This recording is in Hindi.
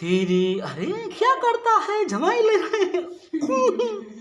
तेरी अरे क्या करता है? जमाई ले रहे